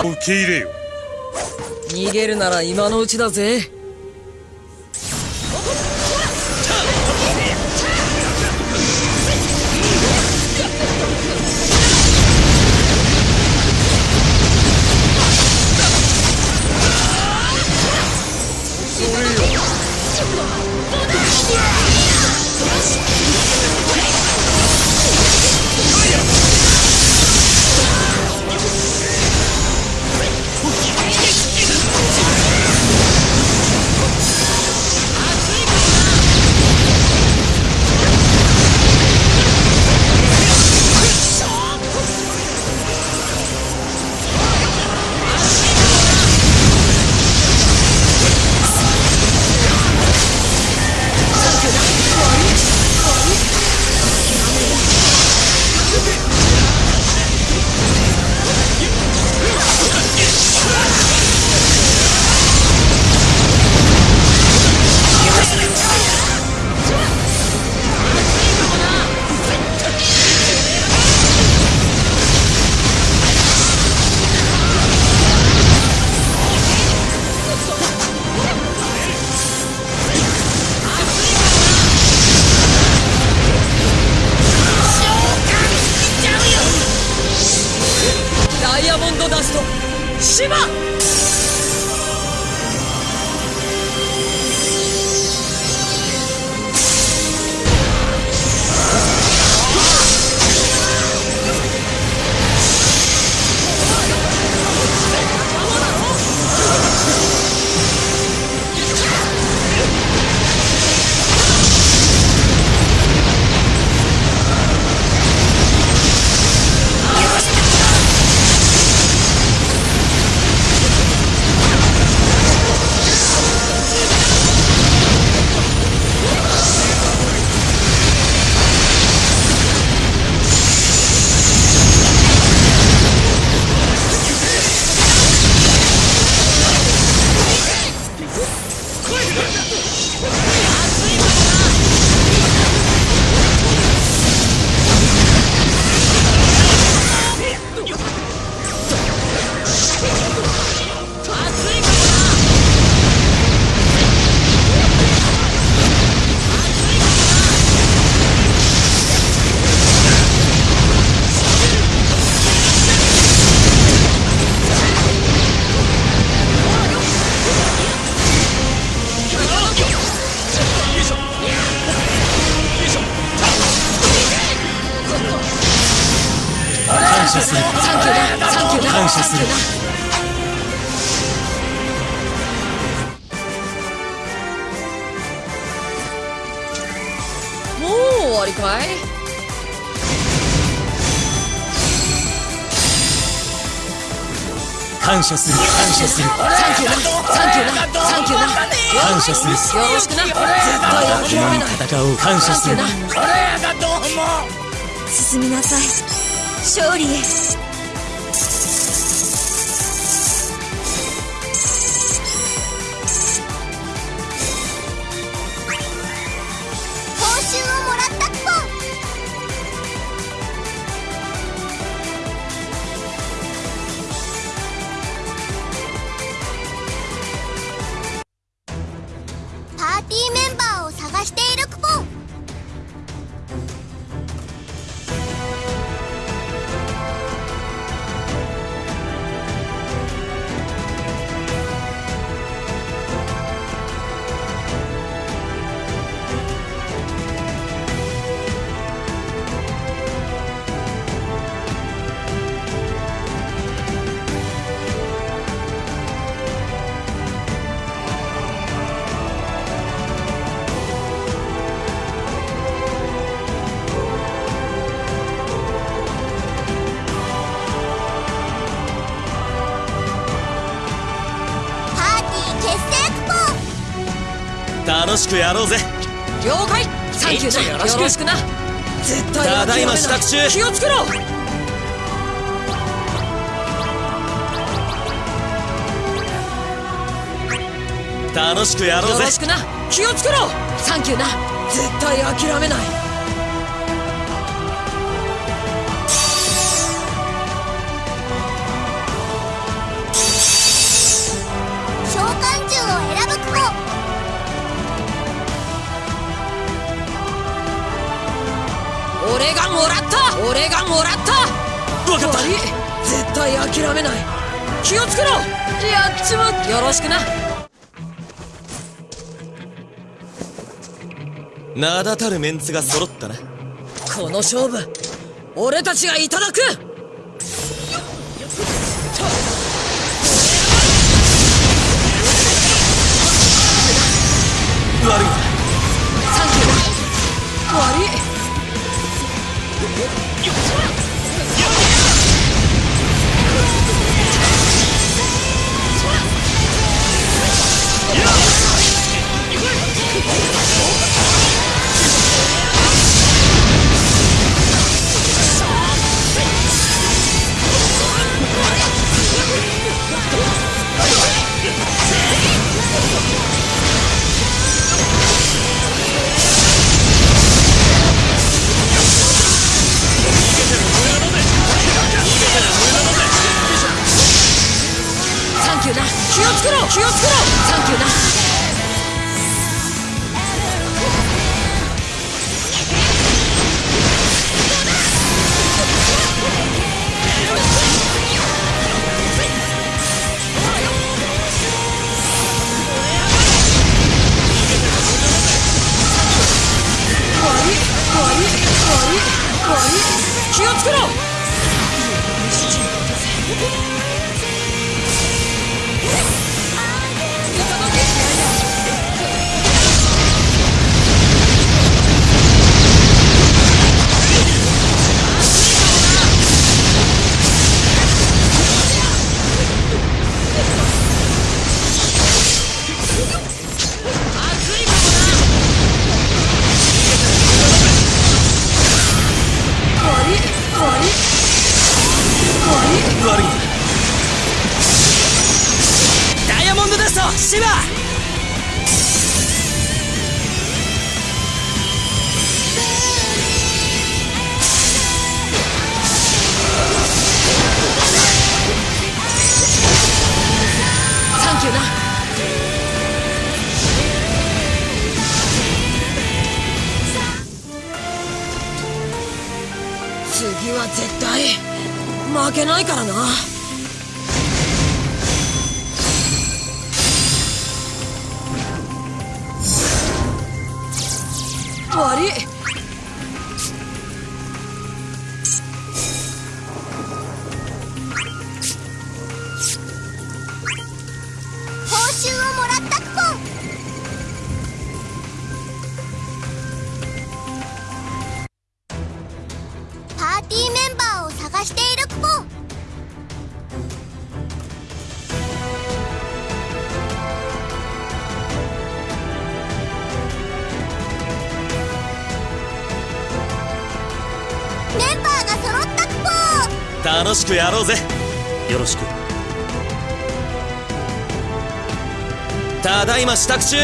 受け入れよ。逃げるなら今のうちだぜ。ダモンドダストシバ謝する。サンキューだ。サンキューだ感謝する。もう終わりかい？感謝する。感謝する。サンキューなサンキューなサンキューな感謝する。よろしくな。絶対諦めない戦おう。感謝する。サンキューな進みなさい勝利へ。楽しくやろうぜ。了解。サンキューなよろしく。な絶対ただいま支度中。気をつけろ。楽しくやろうぜ。よろしくな。気をつけろ。サンキューな。絶対諦めないわかった。絶対諦めない。気をつけろ。やっちまよろしくな。名だたるメンツが揃ったな。この勝負俺たちがいただくけないからな。やろうぜ。よろしく。ただいま支度中。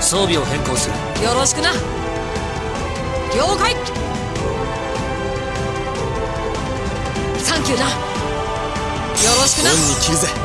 装備を変更する。よろしくな。了解。サンキューな。よろしくな。恩に切るぜ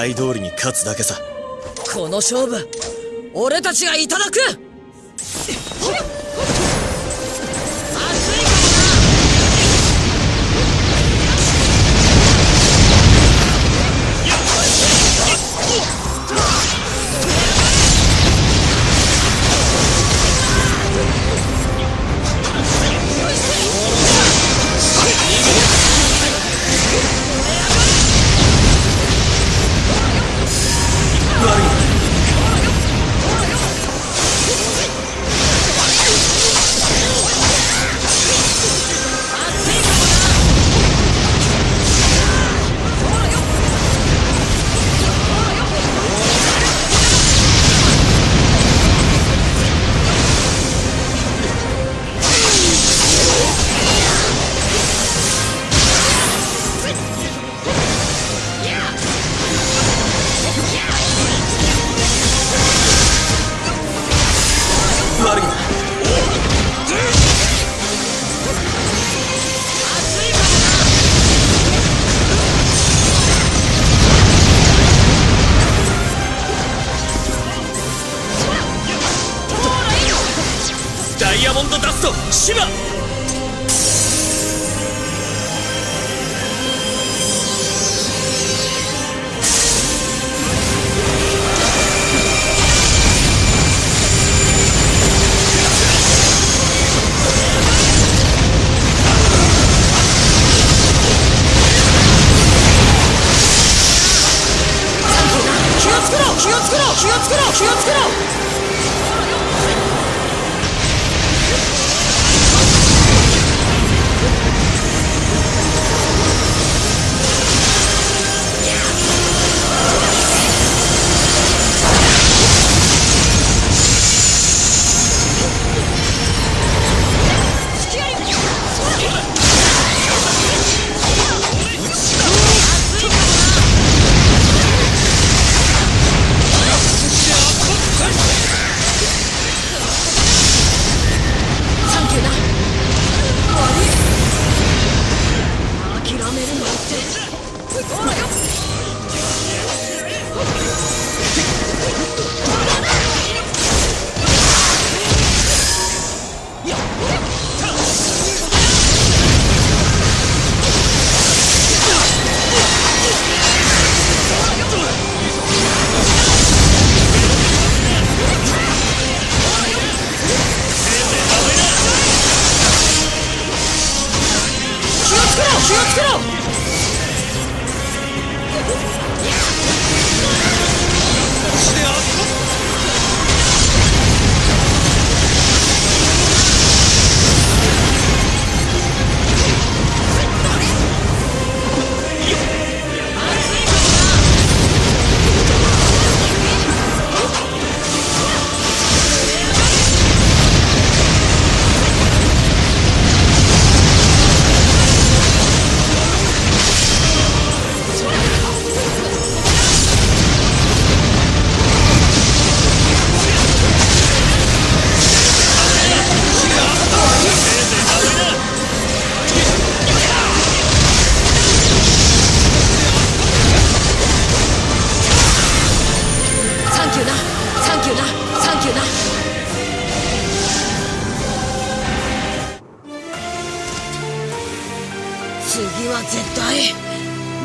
期待通りに勝つだけさ。この勝負俺たちがいただく。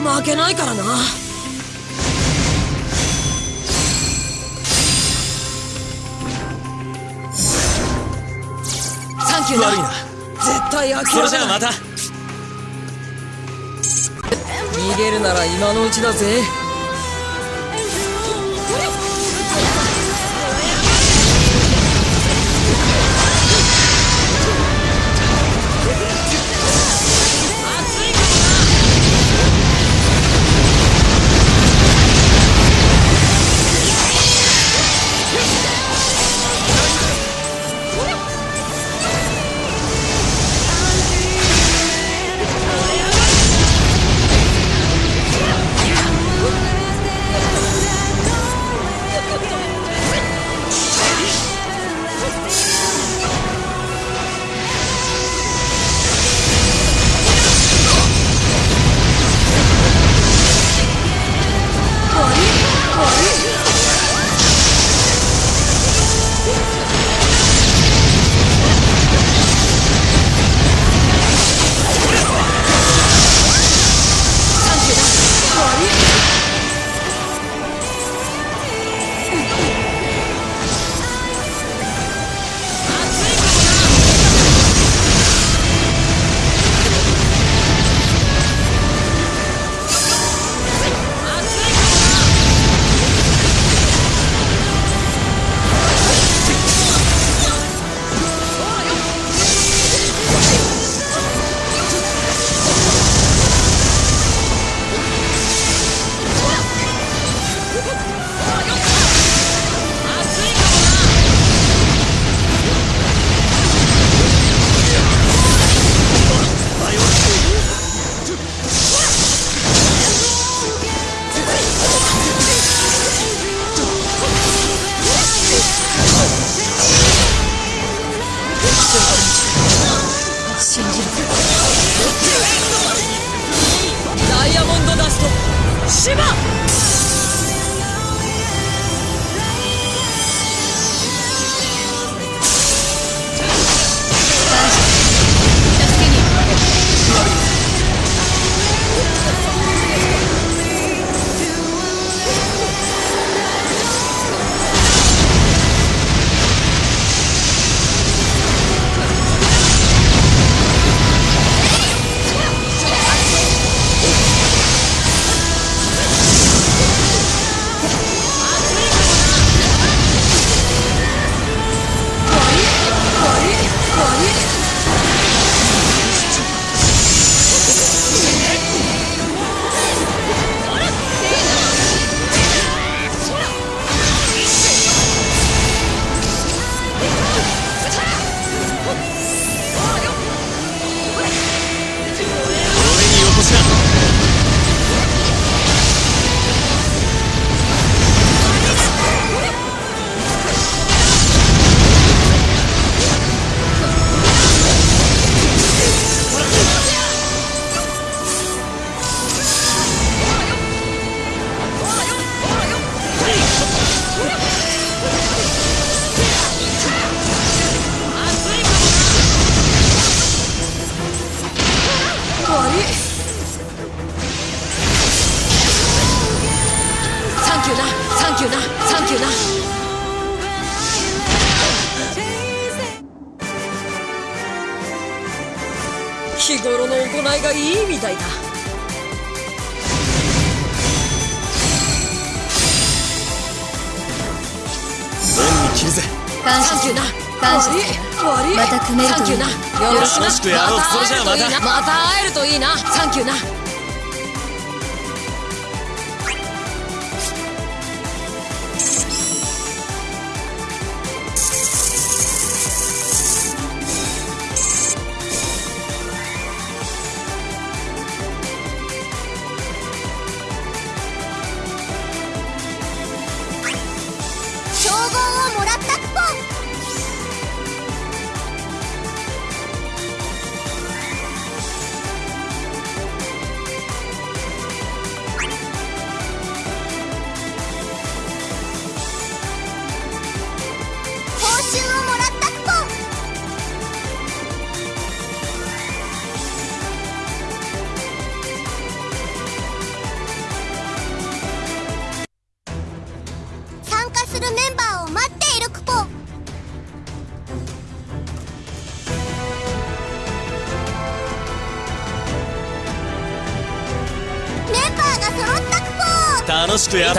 負けないからな。サンキュー悪いな。絶対諦めそれじゃあまた。逃げるなら今のうちだぜ。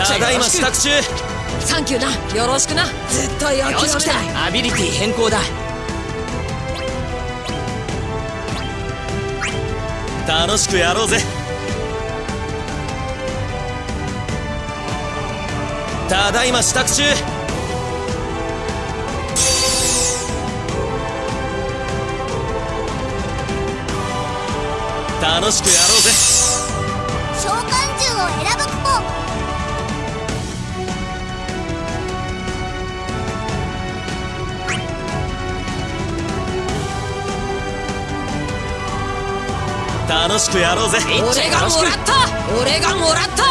ただいま支度中。サンキューな。よろしくな。ずっと要求してアビリティ変更だ。楽しくやろうぜ。ただいま支度中。楽しくや楽しくやろうぜ。俺がもらった。俺がもらった。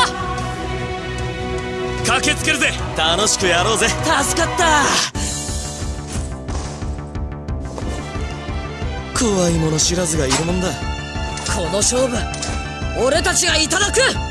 駆けつけるぜ。楽しくやろうぜ。助かった。怖いもの知らずがいるもんだ。この勝負俺たちがいただく。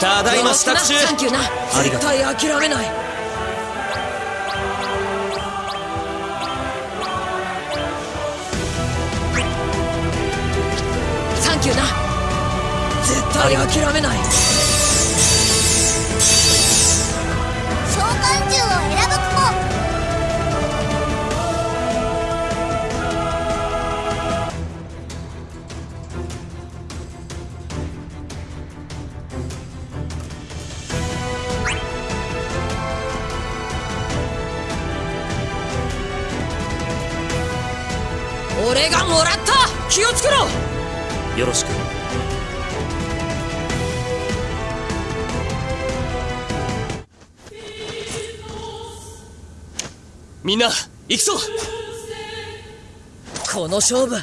ただいま支度中。サンキューな絶対諦めないサンキューな。絶対諦めない。俺がもらった気をつけろ。よろしく。みんな行くぞ。この勝負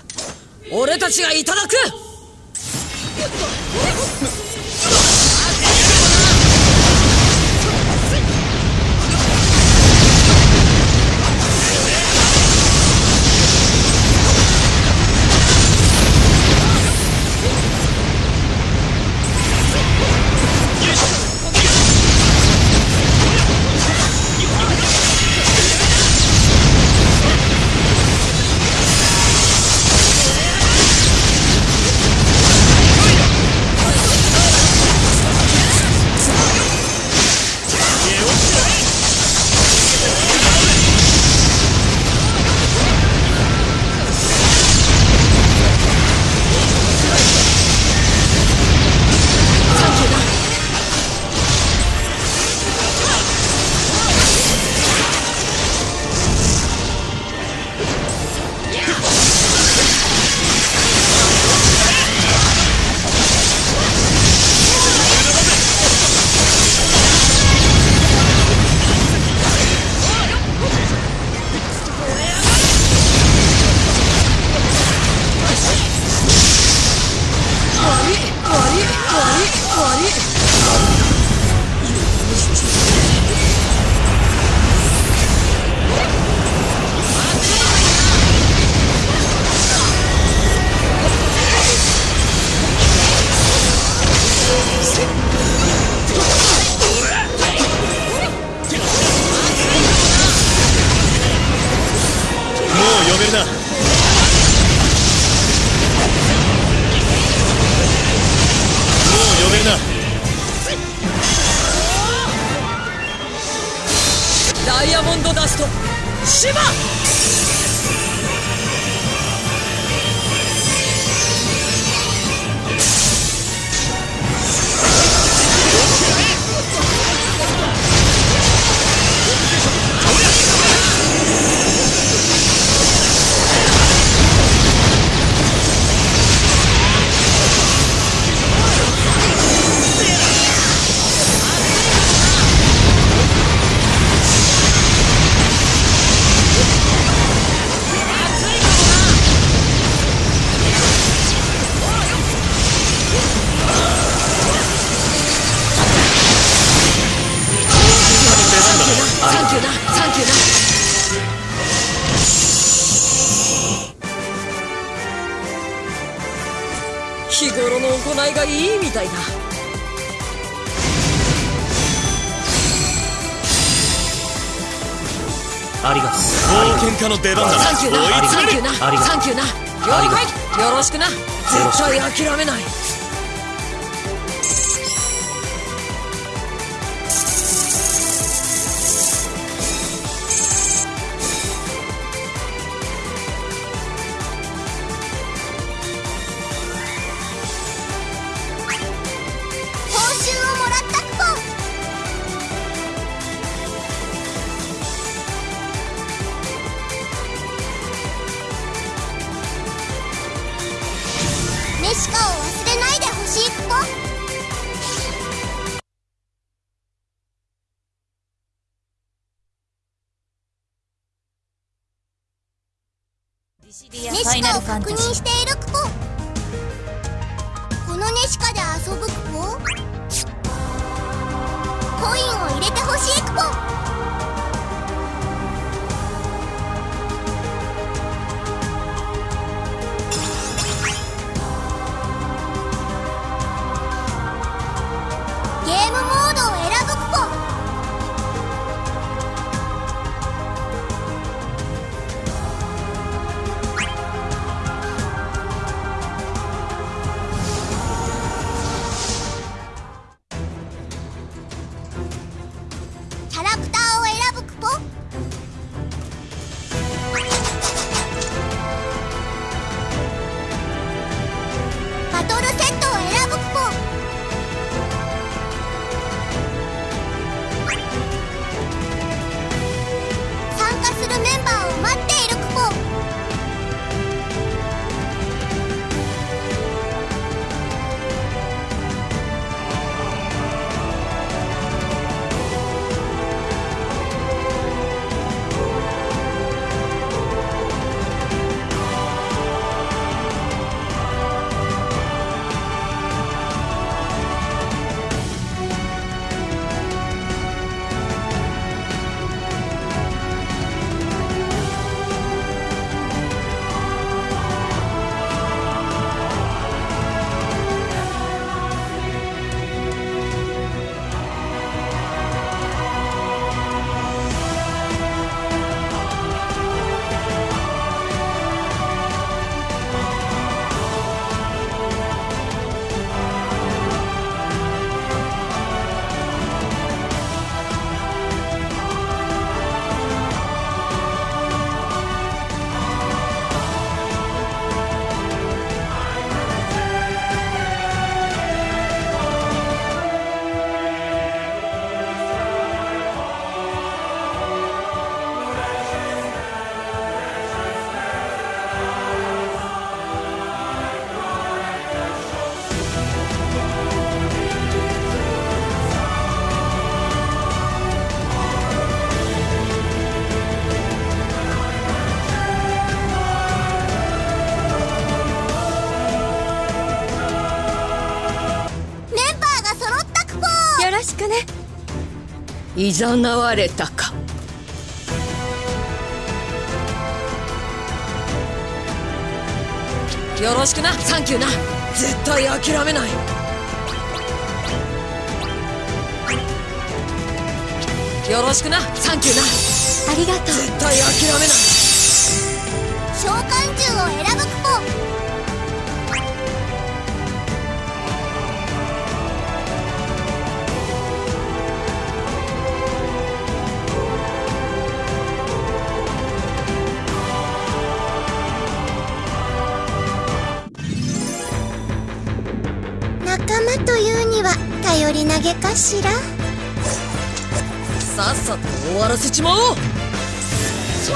俺たちがいただく。家の出番だなサンキューなサンキューなありがとう。サンキューなよろしくな。絶対諦めないネシカを確認しているクポこのネシカで遊ぶクポコインを入れてほしいクポいざなわれたか。よろしくな。サンキューな。絶対諦めない。よろしくな。サンキューな。ありがとう。絶対諦めない。召喚獣を選ぶクポというには頼り投げかしら？さっさと終わらせちまおう。終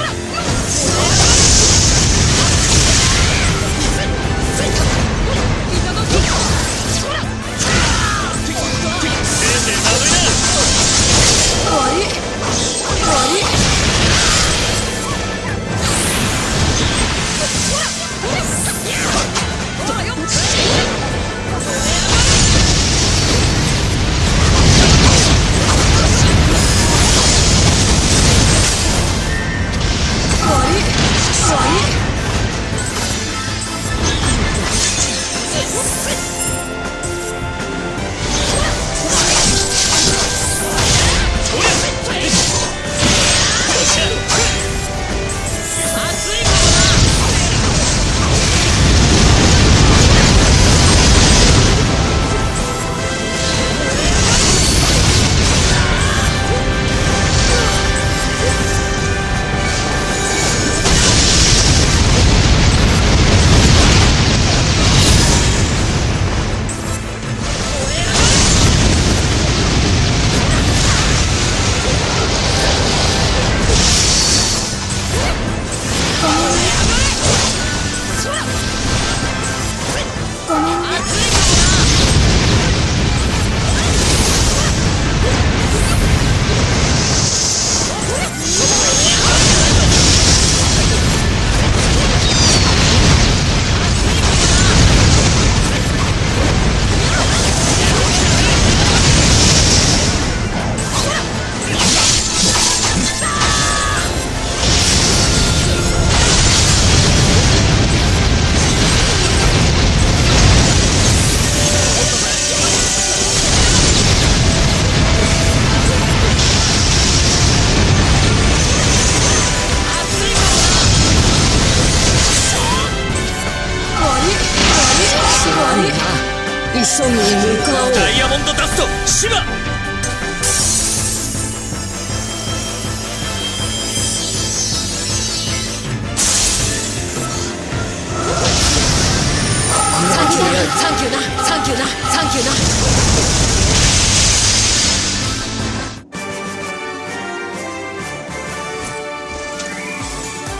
サンキューな。サンキューな。サンキューな。サンキューな。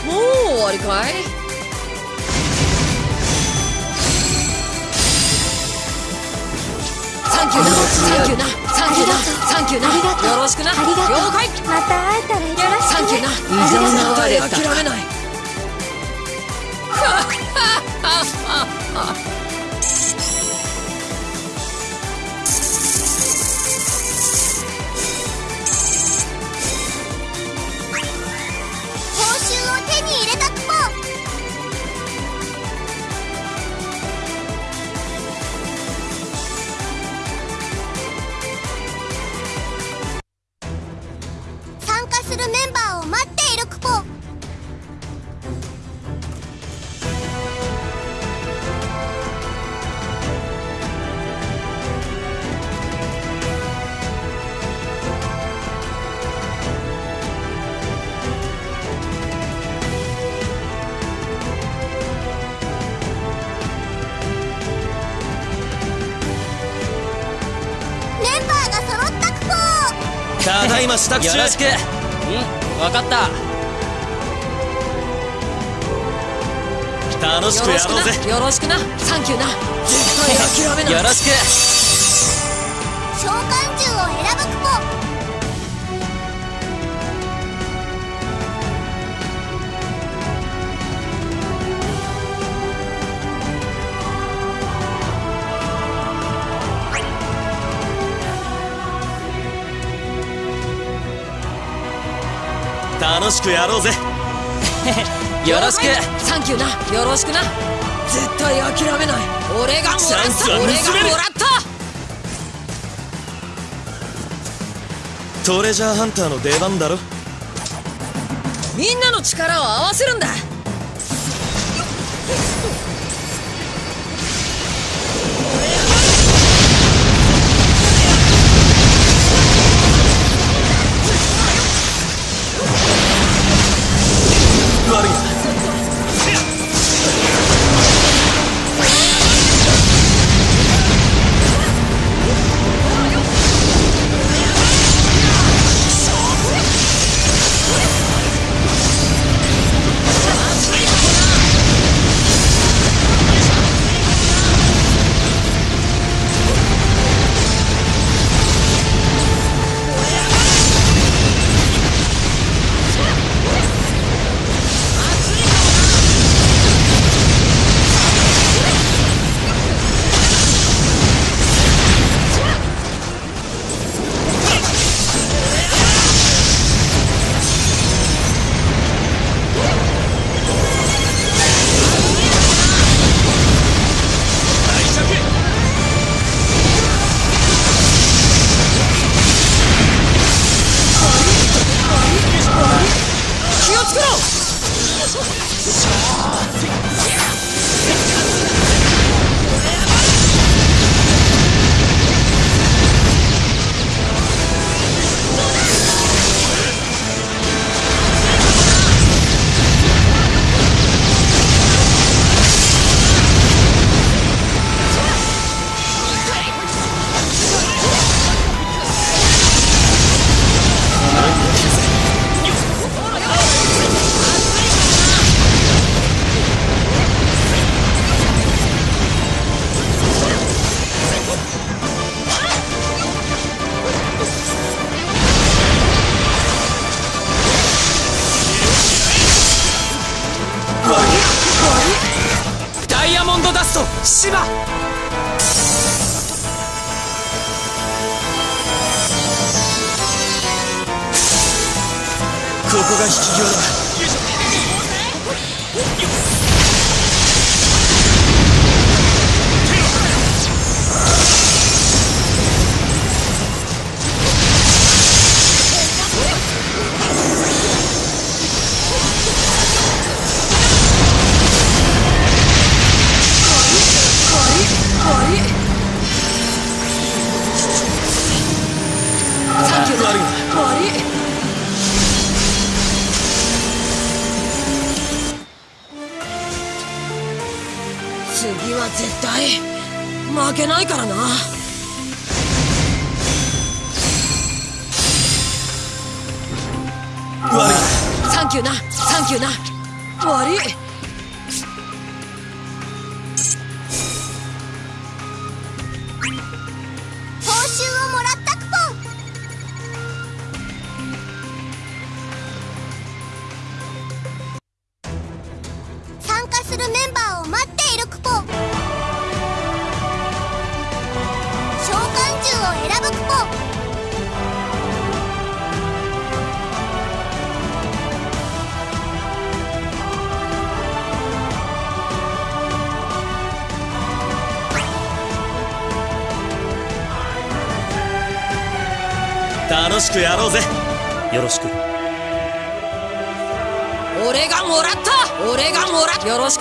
もう終わりかいサンキューな。サンキューな。サンキューな。サンキューな。ありがとうよろしくな。ありがとう了解また会えたらよろしくねサンキューな。異常な。我れ諦めな。い報支度中よろしく。うん分かった。楽しくやろうぜ。な。よろしくな。サンキューな。絶対諦めない。よろしく。召喚しくやろうぜ。よろしく。サンキューな。よろしくな。絶対諦めない。俺がもらった。俺がもらった。トレジャーハンターの出番だろ。みんなの力を合わせるんだ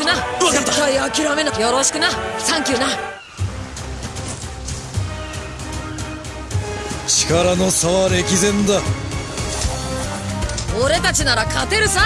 な。分絶対諦めな。よろしくな。サンキューな。力の差は歴然だ。俺たちなら勝てるさ。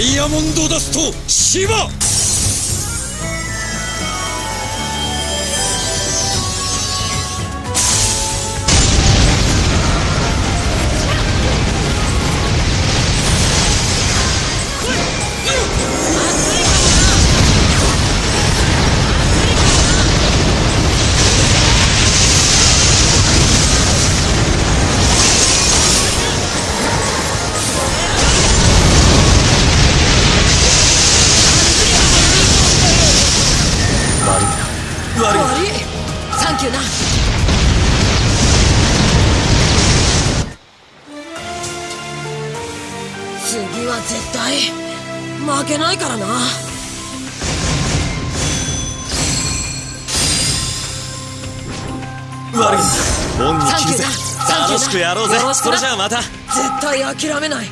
ダイヤモンドダストシバやろうぜ。それじゃあまた。絶対諦めない。